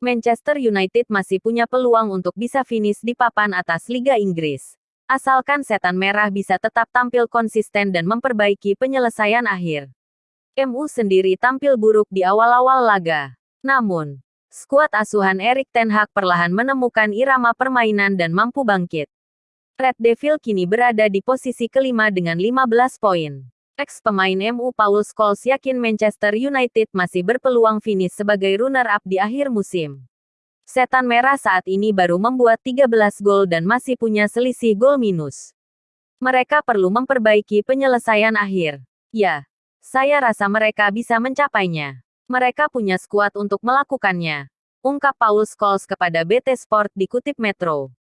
Manchester United masih punya peluang untuk bisa finish di papan atas Liga Inggris. Asalkan setan merah bisa tetap tampil konsisten dan memperbaiki penyelesaian akhir. MU sendiri tampil buruk di awal-awal laga. Namun, skuad asuhan Erik Ten Hag perlahan menemukan irama permainan dan mampu bangkit. Red Devil kini berada di posisi kelima dengan 15 poin. Ex-pemain MU Paul Scholes yakin Manchester United masih berpeluang finish sebagai runner-up di akhir musim. Setan Merah saat ini baru membuat 13 gol dan masih punya selisih gol minus. Mereka perlu memperbaiki penyelesaian akhir. Ya, saya rasa mereka bisa mencapainya. Mereka punya skuad untuk melakukannya. Ungkap Paul Scholes kepada BT Sport dikutip Metro.